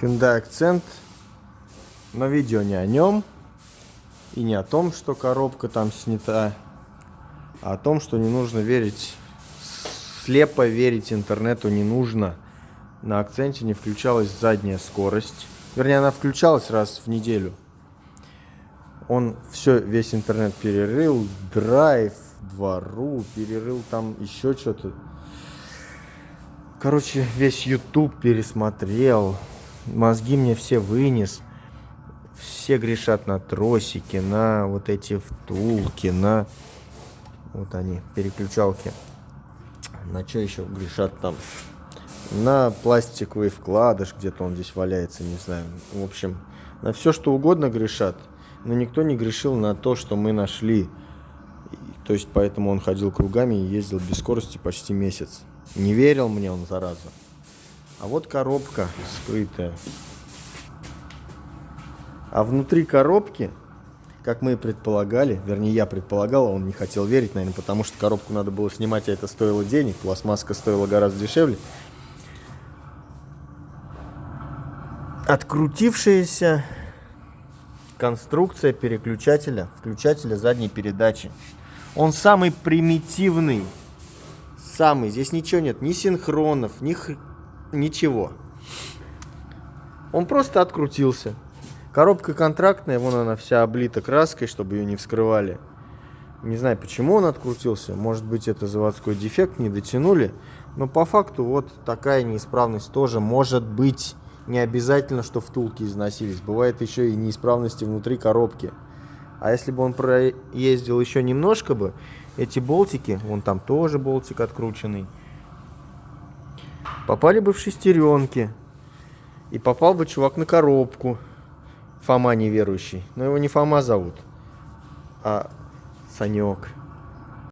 Hyundai Accent. Но видео не о нем. И не о том, что коробка там снята. А о том, что не нужно верить. Слепо верить интернету не нужно. На акценте не включалась задняя скорость. Вернее, она включалась раз в неделю. Он все, весь интернет перерыл. Драйв, двору, перерыл там еще что-то. Короче, весь YouTube пересмотрел. Мозги мне все вынес. Все грешат на тросики, на вот эти втулки, на... Вот они, переключалки. На что еще грешат там? На пластиковый вкладыш, где-то он здесь валяется, не знаю. В общем, на все что угодно грешат. Но никто не грешил на то, что мы нашли. То есть поэтому он ходил кругами и ездил без скорости почти месяц. Не верил мне он, зараза. А вот коробка скрытая. А внутри коробки, как мы и предполагали, вернее я предполагал, а он не хотел верить, наверное, потому что коробку надо было снимать, а это стоило денег, пластмасска стоила гораздо дешевле. Открутившаяся конструкция переключателя, включателя задней передачи. Он самый примитивный самый. Здесь ничего нет, ни синхронов, ни. Ничего. Он просто открутился. Коробка контрактная, вон она вся облита краской, чтобы ее не вскрывали. Не знаю, почему он открутился. Может быть, это заводской дефект, не дотянули. Но по факту вот такая неисправность тоже может быть. Не обязательно, что втулки износились. Бывает еще и неисправности внутри коробки. А если бы он проездил еще немножко бы, эти болтики, вон там тоже болтик открученный, попали бы в шестеренки. И попал бы чувак на коробку. Фома неверующий. Но его не Фома зовут, а Санек.